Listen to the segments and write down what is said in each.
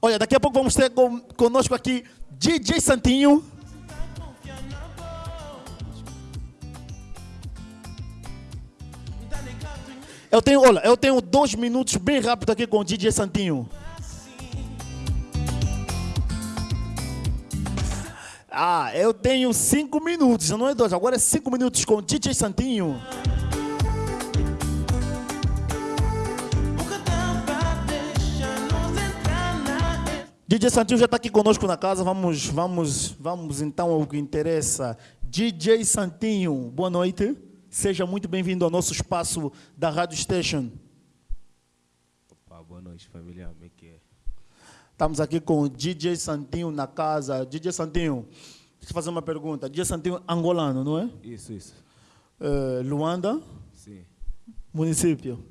Olha, daqui a pouco vamos ter conosco aqui DJ Santinho. Eu tenho, olha, eu tenho dois minutos bem rápido aqui com o DJ Santinho. Ah, eu tenho cinco minutos, não é dois, agora é cinco minutos com o DJ Santinho. DJ Santinho já está aqui conosco na casa. Vamos, vamos, vamos então ao que interessa. DJ Santinho, boa noite. Seja muito bem-vindo ao nosso espaço da Rádio Station. Opa, boa noite, família. Como é que é? Estamos aqui com o DJ Santinho na casa. DJ Santinho, deixa eu fazer uma pergunta. DJ Santinho angolano, não é? Isso, isso. Eh, Luanda, Sim. município.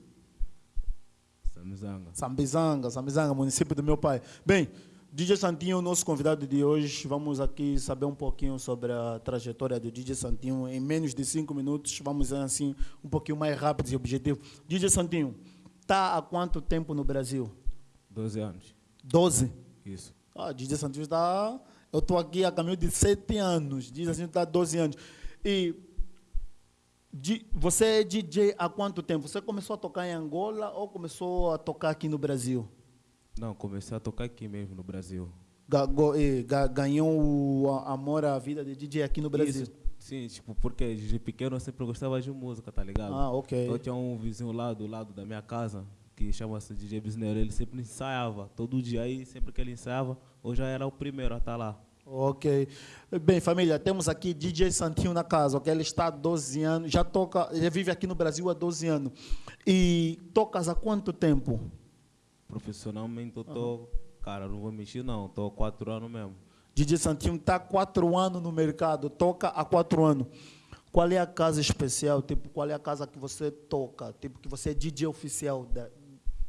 Samizanga. Sambizanga, Sambizanga, município do meu pai. Bem, DJ Santinho, nosso convidado de hoje, vamos aqui saber um pouquinho sobre a trajetória do DJ Santinho. Em menos de cinco minutos, vamos assim, um pouquinho mais rápido e objetivo. DJ Santinho, está há quanto tempo no Brasil? 12 anos. 12? Isso. Ah, DJ Santinho está... Eu estou aqui a caminho de 7 anos. DJ Santinho está há 12 anos. E você é DJ há quanto tempo? Você começou a tocar em Angola ou começou a tocar aqui no Brasil? Não, comecei a tocar aqui mesmo no Brasil. Ga- go- ga- ganhou o amor à vida de DJ aqui no Brasil. Isso, sim, tipo, porque desde pequeno eu sempre gostava de música, tá ligado? Ah, ok. Eu tinha um vizinho lá do lado da minha casa, que chama-se DJ Bisneiro. Ele sempre ensaiava, todo dia aí, sempre que ele ensaiava, eu já era o primeiro a estar lá. Ok. Bem, família, temos aqui DJ Santinho na casa, ok? Ele está há 12 anos, já toca, ele vive aqui no Brasil há 12 anos. E tocas há quanto tempo? Profissionalmente eu tô, cara, não vou mentir não, tô há quatro anos mesmo. DJ Santinho está há 4 anos no mercado, toca há 4 anos. Qual é a casa especial? Tipo, qual é a casa que você toca? Tipo, que você é DJ oficial? Da...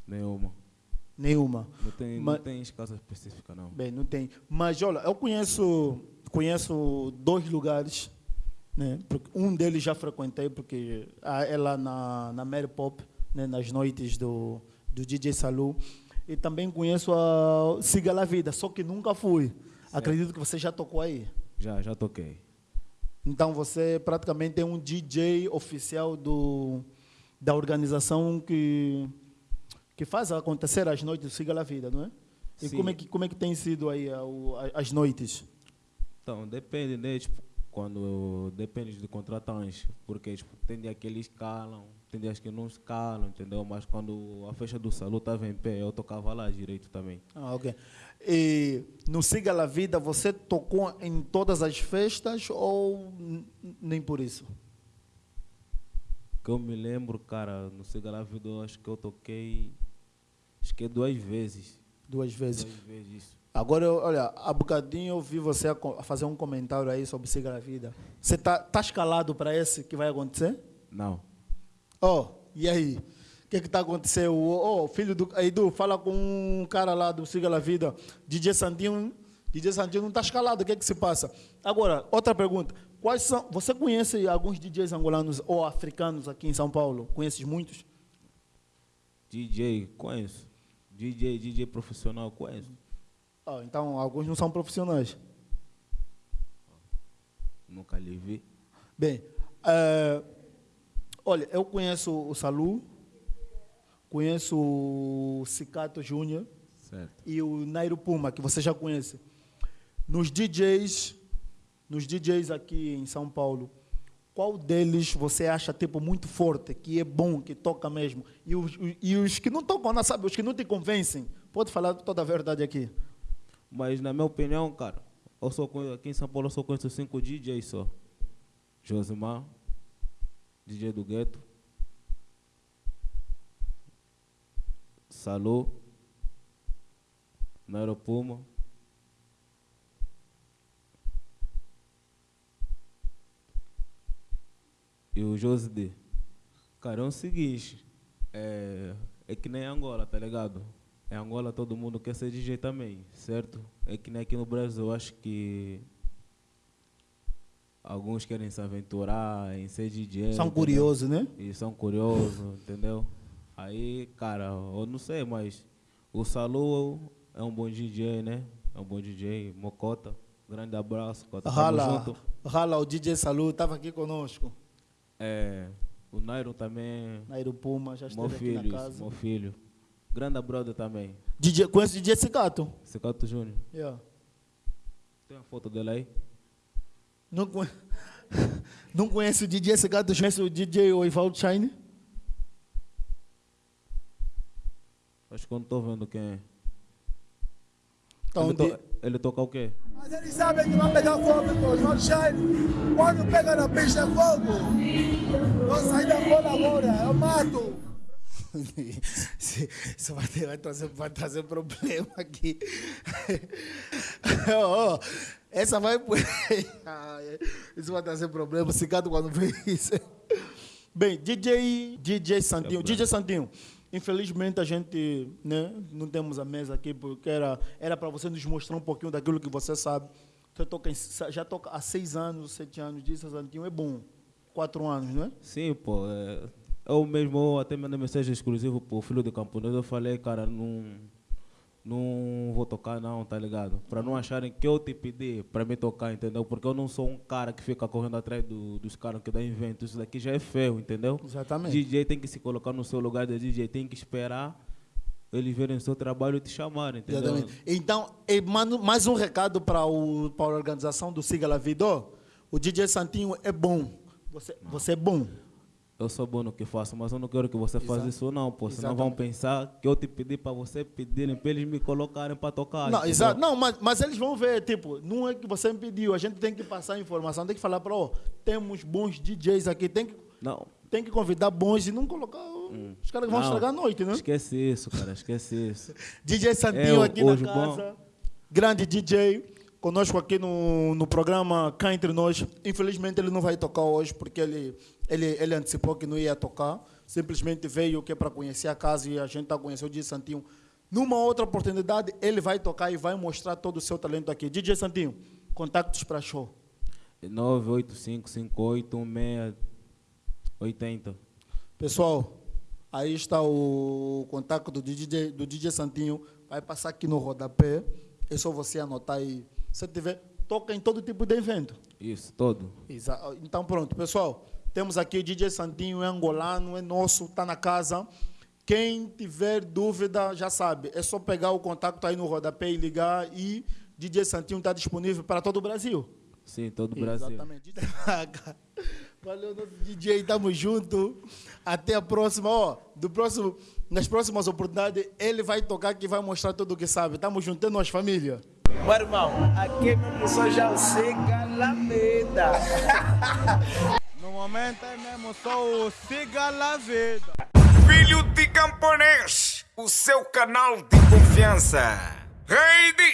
Nenhuma. Nenhuma. Não tem, Mas- não tem casa específica não. Bem, não tem. Mas olha, eu conheço, conheço dois lugares, né? Porque Um deles já frequentei porque ah, é lá na na Mary Pop, né? Nas noites do do DJ Salu. E também conheço a Siga La Vida, só que nunca fui. Acredito que você já tocou aí. Já, já toquei. Então você praticamente é um DJ oficial do da organização que que faz acontecer as noites do Siga La Vida, não é? E Sim. como é que como é que tem sido aí a- a- as noites? Então, depende, né? Tipo, quando depende do contratante, porque tipo, tem dias que eles calam, tem dias que não escalam, entendeu? Mas quando a festa do salão estava em pé, eu tocava lá direito também. Ah, ok. E no Siga La Vida você tocou em todas as festas ou nem por isso? Que eu me lembro, cara, no Siga Vida, eu acho que eu toquei, acho que duas vezes. Duas vezes. Duas vezes. isso. Agora, eu- olha, há bocadinho eu vi você a a fazer um comentário aí sobre Siga La Vida. Você tá, tá escalado para esse que vai acontecer? Não. Oh, e aí? O que que tá acontecendo? Oh, filho do Edu, fala com um cara lá do Siga La Vida, DJ Santinho. DJ Santinho não está escalado, o que que se passa? Agora, outra pergunta. Quais são, você conhece alguns DJs angolanos ou africanos aqui em São Paulo? Conheces muitos? DJ, conheço. DJ, DJ profissional, conheço. Ah, então, alguns não são profissionais. Nunca lhe vi. Bem, eh, olha, eu conheço o Salu, conheço o Cicato Júnior, e o Nairo Puma, que você já conhece. Nos DJs, nos DJs aqui em São Paulo, qual deles você acha tipo muito forte, que é bom, que toca mesmo? E os, e os que não tocam, não sabe, os que não te convencem, pode falar toda a verdade aqui. Mas na minha opinião, cara, eu só conheço, aqui em São Paulo eu só conheço cinco DJs só. Josimar, DJ do Gueto, Salô, Nairo Puma, e o José Cara, é o seguinte, é, é que nem Angola, tá ligado? Em Angola todo mundo quer ser DJ também, certo? É que nem aqui no Brasil, eu acho que alguns querem se aventurar em ser DJ. São curiosos, né? E são curiosos, entendeu? Aí, cara, eu não sei, mas o Salu é é um bom DJ, né? É um bom DJ, Mocota. Grande abraço, Cota. Rala, junto. rala o DJ Salu, estava aqui conosco. É, o Nairo também, Nairo Puma, já meu esteve aqui filho, na casa. meu filho. Grande brother também. DJ, conhece o DJ Cicato? Secato Júnior. Yeah. Tem a foto dele aí? Não, conhe... não conhece o DJ Cicato, conhece o DJ Oivaldo Shine? Acho que eu não tô vendo quem é. Então, ele, to- ele toca o quê? Mas eles sabem que vai pegar fogo, pô. Não shine. Quando pega na pista é fogo. Vou sair da bola agora, eu mato. Isso vai, ter- vai trazer, vai trazer problema aqui. Ó, essa vai. É. Isso vai trazer problema. Cicato quando vê isso. Bem, DJ, DJ Santinho. DJ Santinho, infelizmente a gente né, não temos a mesa aqui porque era era para você nos mostrar um pouquinho daquilo que você sabe. Você toca já toca há seis anos, sete anos. DJ Santinho é bom. Quatro anos, não é? Sim, pô. É, eu mesmo eu até mandei mensagem exclusiva pro filho do camponês. Eu falei, cara, não, não vou tocar não, tá ligado? Pra não acharem que eu te pedi pra me tocar, entendeu? Porque eu não sou um cara que fica correndo atrás do- dos caras que dá invento. Isso daqui já é feio, entendeu? Exatamente. DJ tem que se colocar no seu lugar de DJ, tem que esperar eles verem o seu trabalho e te chamarem, entendeu? Exatamente. Então, mando mais um recado para para a organização do Siga La Vida. O DJ Santinho é bom. Você, você é bom. Eu sou bom no que faço, mas eu não quero que você faça Exato. isso não, pô. Senão vão pensar que eu te pedi para você pedirem, para eles me colocarem para tocar. Não, exato. Não, mas, mas eles vão ver, tipo, não é que você me pediu. A gente tem que passar a informação, tem que falar para, ó, temos bons DJs aqui, tem que, Não. tem que convidar bons e não colocar os caras que vão Não, estragar a noite, né? Esquece isso, cara, esquece isso. DJ Santinho É, aqui na casa. Grande DJ. Conosco aqui no, no programa Cá Entre Nós. Infelizmente ele não vai tocar hoje porque ele, ele, ele antecipou que não ia tocar. Simplesmente veio que é para conhecer a casa e a gente está conhecendo o DJ Santinho. Numa outra oportunidade, ele vai tocar e vai mostrar todo o seu talento aqui. DJ Santinho, contactos para show. 985581680. Pessoal, aí está o contato do DJ, do DJ Santinho. Vai passar aqui no rodapé. É só você anotar aí. Se tiver, toca em todo tipo de evento. Isso, todo. Exa- Então pronto, pessoal. Temos aqui o DJ Santinho, é angolano, é nosso, está na casa. Quem tiver dúvida, já sabe, é só pegar o contato aí no rodapé e ligar e DJ Santinho está disponível para todo o Brasil. Sim, todo o Brasil. Exatamente. Valeu, DJ, tamo junto. Até a próxima, ó. Do próximo, nas próximas oportunidades, ele vai tocar que vai mostrar tudo o que sabe. Tamo junto, é nós, família. Meu irmão, aqui mesmo só já o Siga Lameda. No momento é mesmo só o Siga La Vida. Filho de Camponês, o seu canal de confiança. Rei diz.